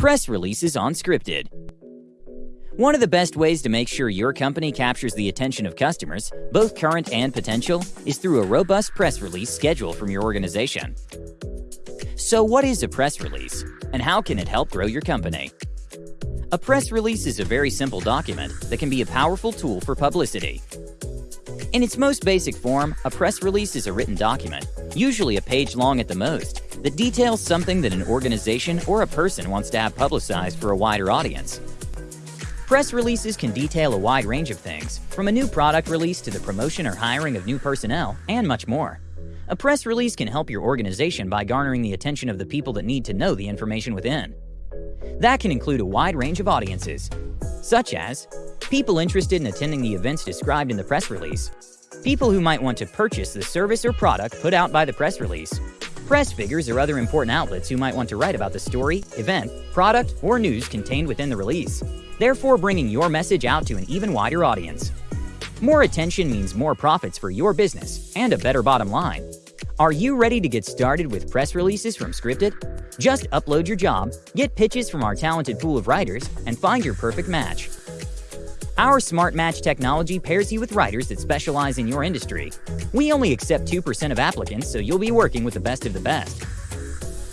Press releases on Scripted. One of the best ways to make sure your company captures the attention of customers, both current and potential, is through a robust press release schedule from your organization. So, what is a press release, and how can it help grow your company? A press release is a very simple document that can be a powerful tool for publicity. In its most basic form, a press release is a written document, usually a page long at the most, that details something that an organization or a person wants to have publicized for a wider audience. Press releases can detail a wide range of things, from a new product release to the promotion or hiring of new personnel, and much more. A press release can help your organization by garnering the attention of the people that need to know the information within. That can include a wide range of audiences, such as people interested in attending the events described in the press release, people who might want to purchase the service or product put out by the press release, press figures or other important outlets who might want to write about the story, event, product, or news contained within the release, therefore bringing your message out to an even wider audience. More attention means more profits for your business and a better bottom line. Are you ready to get started with press releases from Scripted? Just upload your job, get pitches from our talented pool of writers, and find your perfect match. Our Smart Match technology pairs you with writers that specialize in your industry. We only accept 2% of applicants, so you'll be working with the best of the best.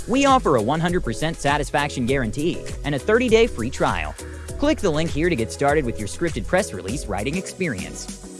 We offer a 100% satisfaction guarantee and a 30-day free trial. Click the link here to get started with your scripted press release writing experience.